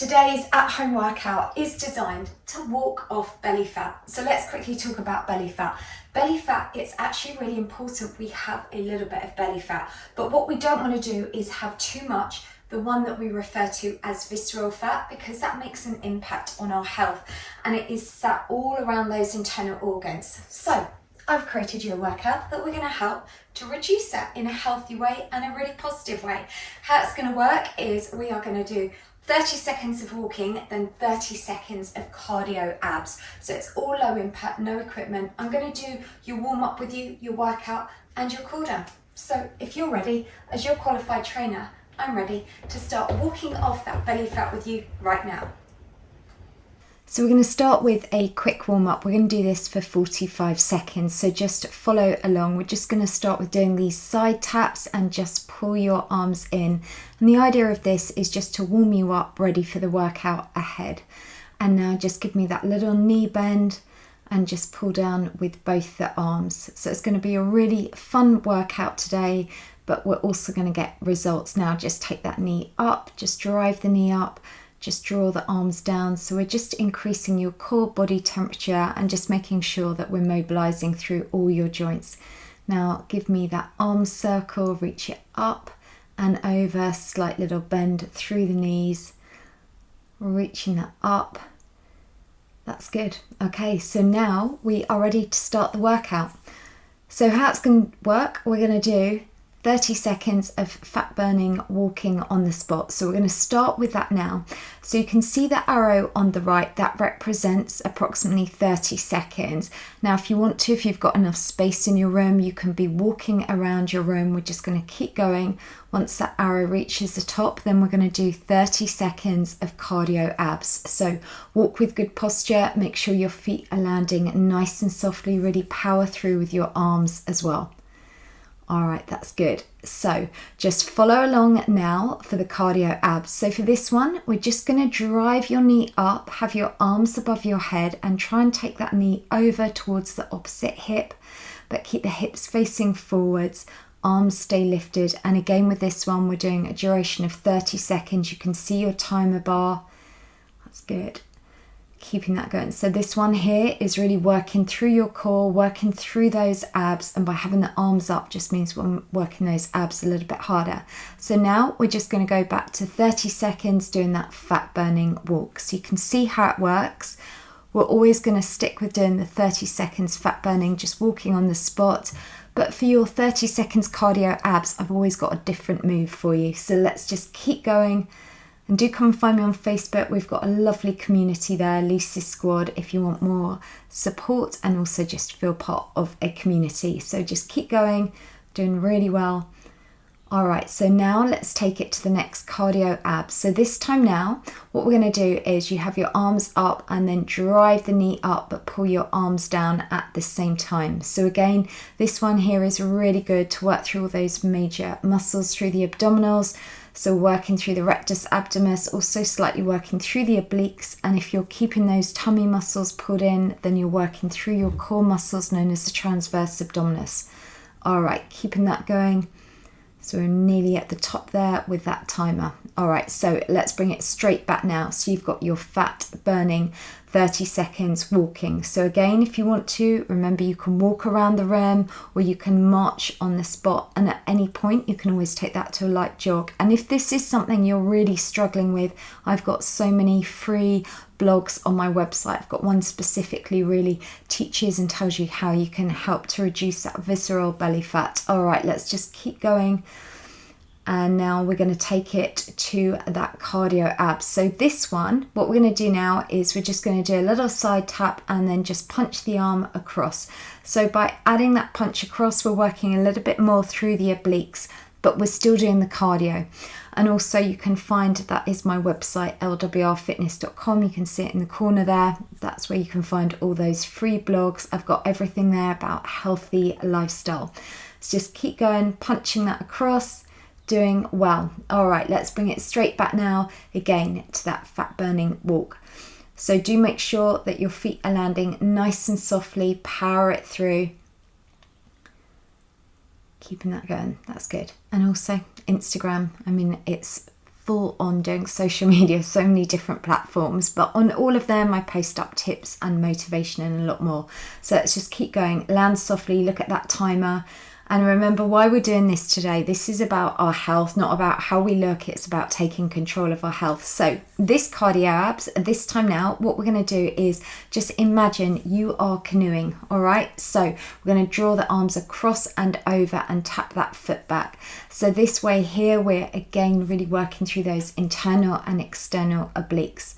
Today's at-home workout is designed to walk off belly fat. So let's quickly talk about belly fat. Belly fat, it's actually really important we have a little bit of belly fat, but what we don't want to do is have too much, the one that we refer to as visceral fat, because that makes an impact on our health and it is sat all around those internal organs. So I've created you a workout that we're going to help to reduce that in a healthy way and a really positive way. How it's going to work is we are going to do 30 seconds of walking, then 30 seconds of cardio abs. So it's all low impact, no equipment. I'm going to do your warm up with you, your workout and your cool down. So if you're ready, as your qualified trainer, I'm ready to start walking off that belly fat with you right now. So we're going to start with a quick warm up. We're going to do this for 45 seconds. So just follow along. We're just going to start with doing these side taps and just pull your arms in. And the idea of this is just to warm you up ready for the workout ahead. And now just give me that little knee bend and just pull down with both the arms. So it's going to be a really fun workout today, but we're also going to get results now. Just take that knee up, just drive the knee up just draw the arms down. So we're just increasing your core body temperature and just making sure that we're mobilizing through all your joints. Now give me that arm circle, reach it up and over, slight little bend through the knees, reaching that up. That's good. Okay, so now we are ready to start the workout. So how it's going to work, we're going to do 30 seconds of fat burning walking on the spot. So we're going to start with that now. So you can see the arrow on the right that represents approximately 30 seconds. Now if you want to, if you've got enough space in your room, you can be walking around your room. We're just going to keep going. Once that arrow reaches the top, then we're going to do 30 seconds of cardio abs. So walk with good posture, make sure your feet are landing nice and softly, really power through with your arms as well. All right, that's good. So just follow along now for the cardio abs. So for this one, we're just going to drive your knee up, have your arms above your head and try and take that knee over towards the opposite hip, but keep the hips facing forwards, arms stay lifted. And again with this one, we're doing a duration of 30 seconds. You can see your timer bar. That's good keeping that going. So this one here is really working through your core, working through those abs, and by having the arms up just means we're working those abs a little bit harder. So now we're just going to go back to 30 seconds doing that fat burning walk. So you can see how it works. We're always going to stick with doing the 30 seconds fat burning, just walking on the spot. But for your 30 seconds cardio abs, I've always got a different move for you. So let's just keep going and do come and find me on Facebook. We've got a lovely community there, Lucy Squad, if you want more support and also just feel part of a community. So just keep going, doing really well. All right, so now let's take it to the next cardio abs. So this time now, what we're gonna do is you have your arms up and then drive the knee up, but pull your arms down at the same time. So again, this one here is really good to work through all those major muscles through the abdominals, so working through the rectus abdominis, also slightly working through the obliques. And if you're keeping those tummy muscles pulled in, then you're working through your core muscles known as the transverse abdominis. All right, keeping that going. So we're nearly at the top there with that timer. All right, so let's bring it straight back now. So you've got your fat burning 30 seconds walking. So again, if you want to, remember you can walk around the room or you can march on the spot. And at any point, you can always take that to a light jog. And if this is something you're really struggling with, I've got so many free blogs on my website. I've got one specifically really teaches and tells you how you can help to reduce that visceral belly fat. All right, let's just keep going and now we're going to take it to that cardio abs. So this one, what we're going to do now is we're just going to do a little side tap and then just punch the arm across. So by adding that punch across, we're working a little bit more through the obliques, but we're still doing the cardio. And also you can find that is my website, lwrfitness.com. You can see it in the corner there. That's where you can find all those free blogs. I've got everything there about healthy lifestyle. So just keep going, punching that across doing well. All right, let's bring it straight back now again to that fat burning walk. So do make sure that your feet are landing nice and softly, power it through. Keeping that going, that's good. And also Instagram, I mean, it's full on doing social media, so many different platforms, but on all of them, I post up tips and motivation and a lot more. So let's just keep going. Land softly, look at that timer. And remember why we're doing this today. This is about our health, not about how we look. It's about taking control of our health. So, this cardio abs, this time now, what we're going to do is just imagine you are canoeing. All right. So, we're going to draw the arms across and over and tap that foot back. So, this way here, we're again really working through those internal and external obliques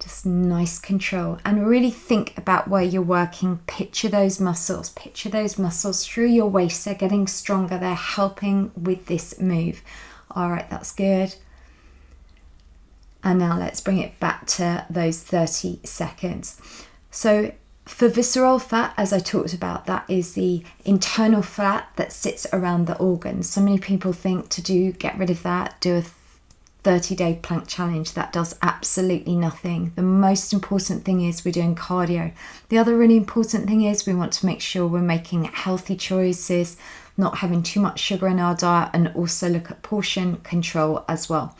just nice control. And really think about where you're working. Picture those muscles. Picture those muscles through your waist. They're getting stronger. They're helping with this move. All right that's good. And now let's bring it back to those 30 seconds. So for visceral fat as i talked about that is the internal fat that sits around the organs. So many people think to do get rid of that do a 30 day plank challenge that does absolutely nothing. The most important thing is we're doing cardio. The other really important thing is we want to make sure we're making healthy choices, not having too much sugar in our diet, and also look at portion control as well.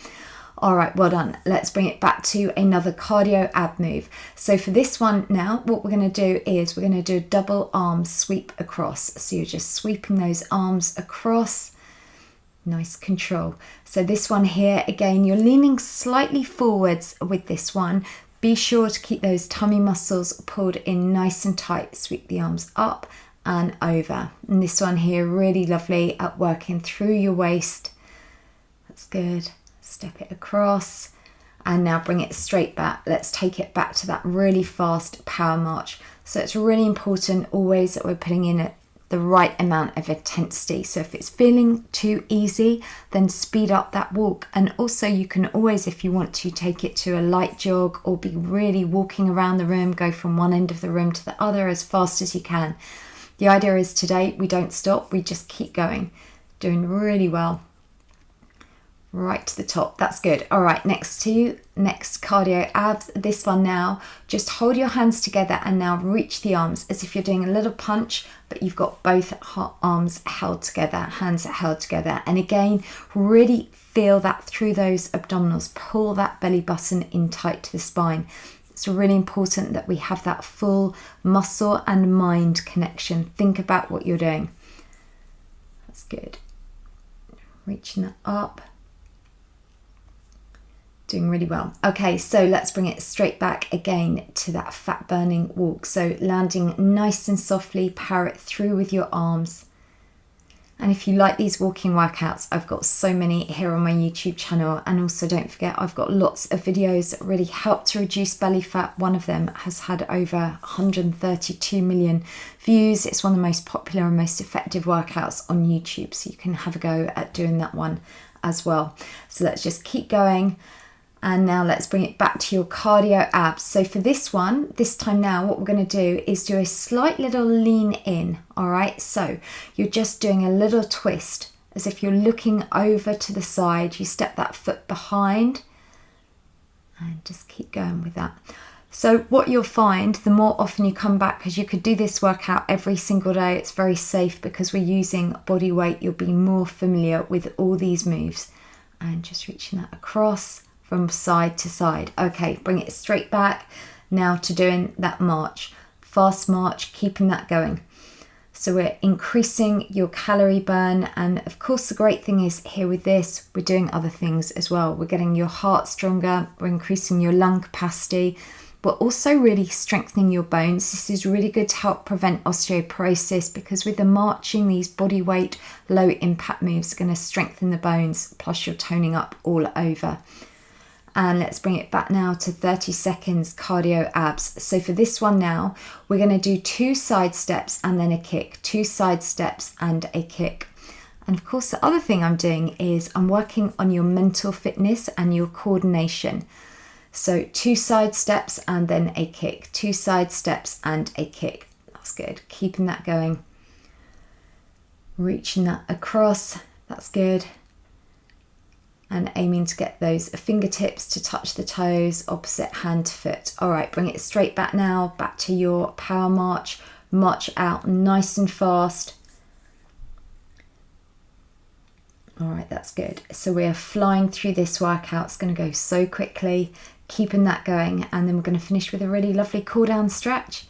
All right, well done. Let's bring it back to another cardio ab move. So for this one now, what we're going to do is we're going to do a double arm sweep across. So you're just sweeping those arms across nice control. So this one here, again, you're leaning slightly forwards with this one. Be sure to keep those tummy muscles pulled in nice and tight. Sweep the arms up and over. And this one here, really lovely at working through your waist. That's good. Step it across and now bring it straight back. Let's take it back to that really fast power march. So it's really important always that we're putting in the right amount of intensity. So if it's feeling too easy, then speed up that walk. And also, you can always, if you want to, take it to a light jog or be really walking around the room, go from one end of the room to the other as fast as you can. The idea is today we don't stop, we just keep going, doing really well right to the top. That's good. All right, next to next cardio abs. This one now, just hold your hands together and now reach the arms as if you're doing a little punch, but you've got both arms held together, hands held together. And again, really feel that through those abdominals. Pull that belly button in tight to the spine. It's really important that we have that full muscle and mind connection. Think about what you're doing. That's good. Reaching that up doing really well. Okay, so let's bring it straight back again to that fat burning walk. So landing nice and softly, power it through with your arms. And if you like these walking workouts, I've got so many here on my YouTube channel. And also don't forget, I've got lots of videos that really help to reduce belly fat. One of them has had over 132 million views. It's one of the most popular and most effective workouts on YouTube. So you can have a go at doing that one as well. So let's just keep going. And now let's bring it back to your cardio abs. So for this one, this time now, what we're going to do is do a slight little lean in. All right. So you're just doing a little twist as if you're looking over to the side. You step that foot behind and just keep going with that. So what you'll find, the more often you come back, because you could do this workout every single day, it's very safe because we're using body weight. You'll be more familiar with all these moves and just reaching that across from side to side. Okay, bring it straight back now to doing that march. Fast march, keeping that going. So we're increasing your calorie burn. And of course, the great thing is here with this, we're doing other things as well. We're getting your heart stronger, we're increasing your lung capacity. We're also really strengthening your bones. This is really good to help prevent osteoporosis because with the marching, these body weight, low impact moves are going to strengthen the bones, plus you're toning up all over and let's bring it back now to 30 seconds cardio abs. So for this one now, we're going to do two side steps and then a kick, two side steps and a kick. And of course, the other thing I'm doing is I'm working on your mental fitness and your coordination. So two side steps and then a kick, two side steps and a kick. That's good. Keeping that going. Reaching that across. That's good and aiming to get those fingertips to touch the toes, opposite hand to foot. All right, bring it straight back now, back to your power march. March out nice and fast. All right, that's good. So we are flying through this workout. It's going to go so quickly, keeping that going. And then we're going to finish with a really lovely cool down stretch.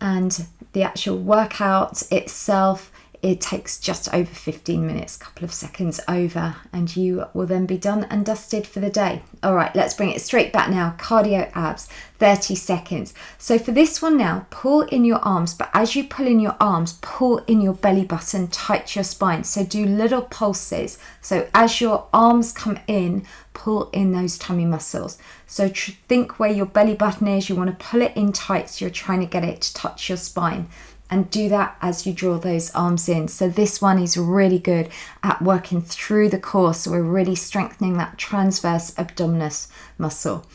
And the actual workout itself it takes just over 15 minutes, a couple of seconds over, and you will then be done and dusted for the day. All right, let's bring it straight back now. Cardio abs, 30 seconds. So for this one now, pull in your arms, but as you pull in your arms, pull in your belly button, tight your spine. So do little pulses. So as your arms come in, pull in those tummy muscles. So think where your belly button is, you want to pull it in tight so you're trying to get it to touch your spine and do that as you draw those arms in. So this one is really good at working through the core. So we're really strengthening that transverse abdominis muscle.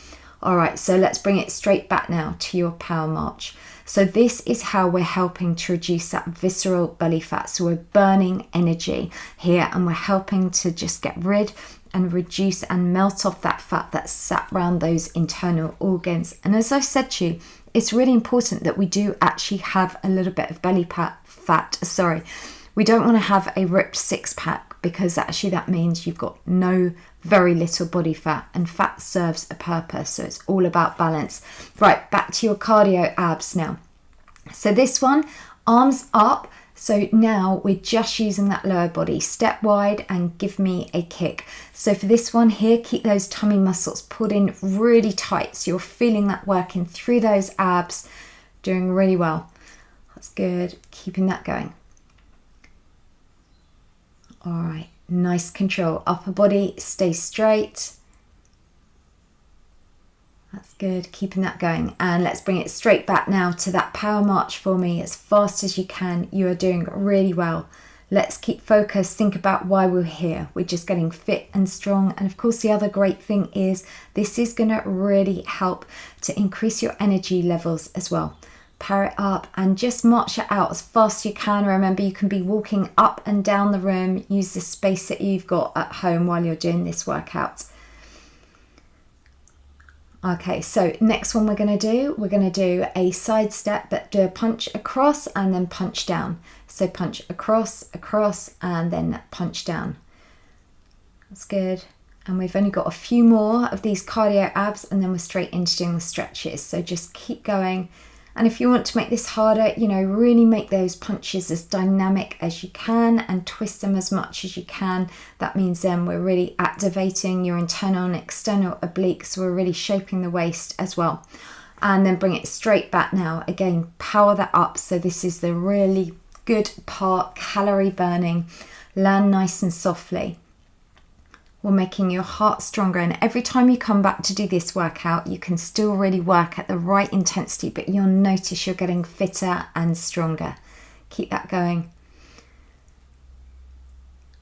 All right, so let's bring it straight back now to your power march. So this is how we're helping to reduce that visceral belly fat. So we're burning energy here and we're helping to just get rid and reduce and melt off that fat that's sat around those internal organs. And as I said to you, it's really important that we do actually have a little bit of belly fat. Sorry, we don't want to have a ripped six pack because actually that means you've got no very little body fat and fat serves a purpose. So it's all about balance. Right, back to your cardio abs now. So this one, arms up so now we're just using that lower body. Step wide and give me a kick. So for this one here, keep those tummy muscles pulled in really tight. So you're feeling that working through those abs, doing really well. That's good. Keeping that going. All right, nice control. Upper body, stay straight. That's good, keeping that going. And let's bring it straight back now to that power march for me as fast as you can. You are doing really well. Let's keep focused, think about why we're here. We're just getting fit and strong. And of course, the other great thing is this is going to really help to increase your energy levels as well. Power it up and just march it out as fast as you can. Remember, you can be walking up and down the room. Use the space that you've got at home while you're doing this workout. Okay, so next one we're going to do, we're going to do a side step, but do a punch across and then punch down. So punch across, across, and then punch down. That's good. And we've only got a few more of these cardio abs and then we're straight into doing the stretches. So just keep going and if you want to make this harder, you know, really make those punches as dynamic as you can and twist them as much as you can. That means then we're really activating your internal and external obliques. We're really shaping the waist as well. And then bring it straight back now. Again, power that up. So this is the really good part, calorie burning. Land nice and softly or making your heart stronger. And every time you come back to do this workout, you can still really work at the right intensity, but you'll notice you're getting fitter and stronger. Keep that going.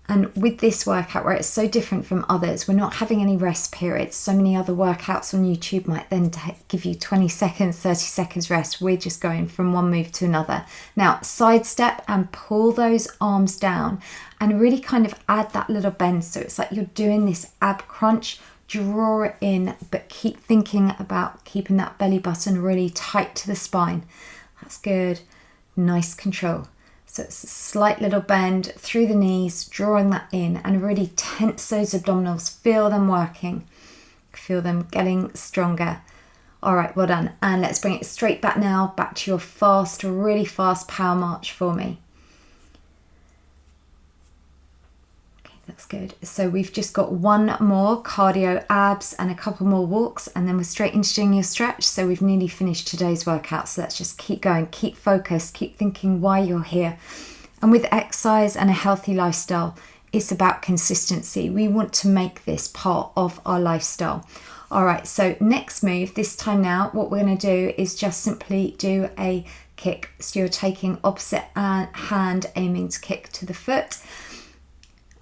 And with this workout, where it's so different from others, we're not having any rest periods. So many other workouts on YouTube might then give you 20 seconds, 30 seconds rest. We're just going from one move to another. Now, side step and pull those arms down and really kind of add that little bend. So it's like you're doing this ab crunch, draw it in, but keep thinking about keeping that belly button really tight to the spine. That's good. Nice control. So it's a slight little bend through the knees, drawing that in and really tense those abdominals. Feel them working. Feel them getting stronger. All right, well done. And let's bring it straight back now, back to your fast, really fast power march for me. That's good. So we've just got one more cardio abs and a couple more walks and then we're straight into doing your stretch. So we've nearly finished today's workout. So let's just keep going, keep focused, keep thinking why you're here. And with exercise and a healthy lifestyle, it's about consistency. We want to make this part of our lifestyle. All right, so next move, this time now, what we're going to do is just simply do a kick. So you're taking opposite uh, hand, aiming to kick to the foot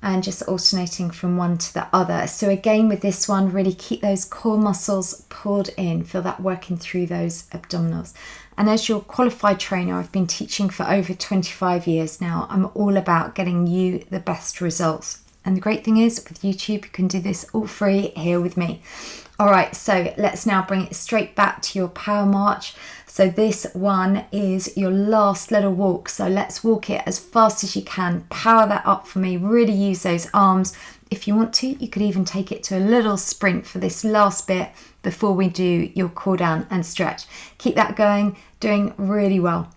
and just alternating from one to the other. So again with this one, really keep those core muscles pulled in, feel that working through those abdominals. And as your qualified trainer, I've been teaching for over 25 years now. I'm all about getting you the best results. And the great thing is with YouTube, you can do this all free here with me. All right, so let's now bring it straight back to your power march. So this one is your last little walk. So let's walk it as fast as you can. Power that up for me. Really use those arms. If you want to, you could even take it to a little sprint for this last bit before we do your cool down and stretch. Keep that going, doing really well.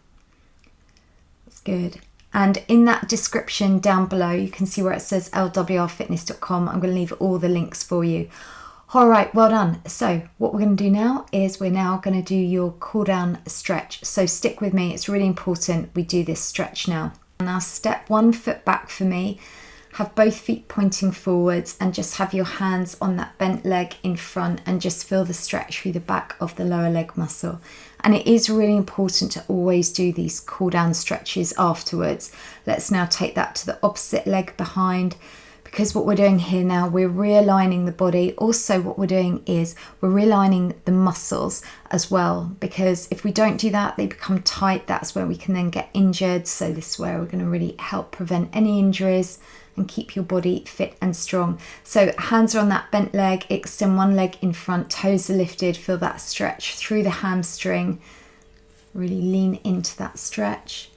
That's good. And in that description down below, you can see where it says lwrfitness.com. I'm going to leave all the links for you. All right, well done. So what we're going to do now is we're now going to do your cool down stretch. So stick with me. It's really important we do this stretch now. Now step one foot back for me. Have both feet pointing forwards and just have your hands on that bent leg in front and just feel the stretch through the back of the lower leg muscle. And it is really important to always do these cool down stretches afterwards. Let's now take that to the opposite leg behind because what we're doing here now, we're realigning the body. Also, what we're doing is we're realigning the muscles as well, because if we don't do that, they become tight. That's where we can then get injured. So, this is where we're going to really help prevent any injuries and keep your body fit and strong. So, hands are on that bent leg, extend one leg in front, toes are lifted, feel that stretch through the hamstring. Really lean into that stretch.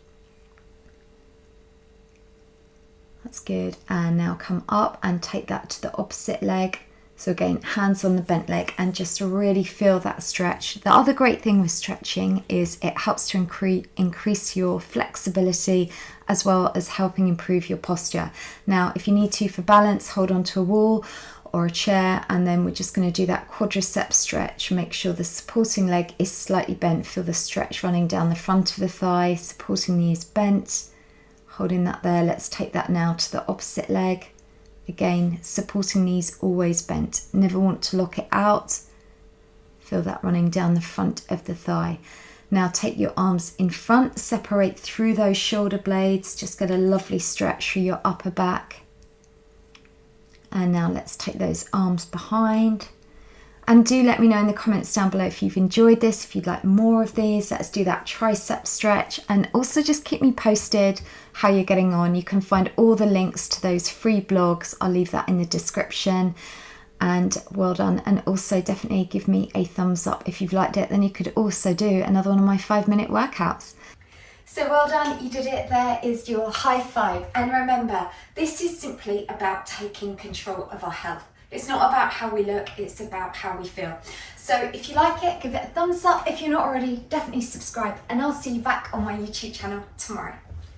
That's good. And now come up and take that to the opposite leg. So again, hands on the bent leg and just really feel that stretch. The other great thing with stretching is it helps to increase, increase your flexibility as well as helping improve your posture. Now, if you need to for balance, hold on to a wall or a chair and then we're just going to do that quadricep stretch. Make sure the supporting leg is slightly bent. Feel the stretch running down the front of the thigh, supporting knees bent holding that there let's take that now to the opposite leg. Again supporting knees always bent. Never want to lock it out. Feel that running down the front of the thigh. Now take your arms in front. Separate through those shoulder blades. Just get a lovely stretch through your upper back. And now let's take those arms behind and do let me know in the comments down below if you've enjoyed this, if you'd like more of these. Let's do that tricep stretch. And also just keep me posted how you're getting on. You can find all the links to those free blogs. I'll leave that in the description. And well done. And also definitely give me a thumbs up if you've liked it. Then you could also do another one of my five minute workouts. So well done, you did it. There is your high five. And remember, this is simply about taking control of our health. It's not about how we look, it's about how we feel. So if you like it, give it a thumbs up. If you're not already, definitely subscribe and I'll see you back on my YouTube channel tomorrow.